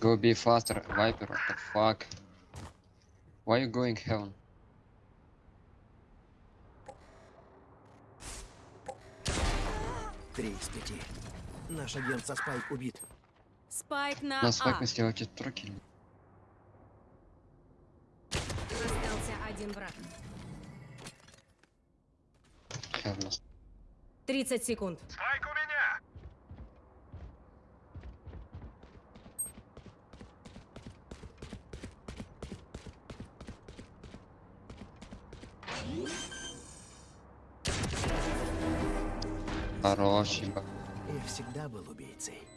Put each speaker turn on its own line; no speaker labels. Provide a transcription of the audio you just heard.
Go be faster, Viper. What the fuck? Why you going heaven?
Три из пяти. Наш агент со Спайк убит.
Спайк на А.
факт сделать трокер.
Остался один враг. 30 секунд.
Спайк
Хороший. ба-
Я всегда был убийцей.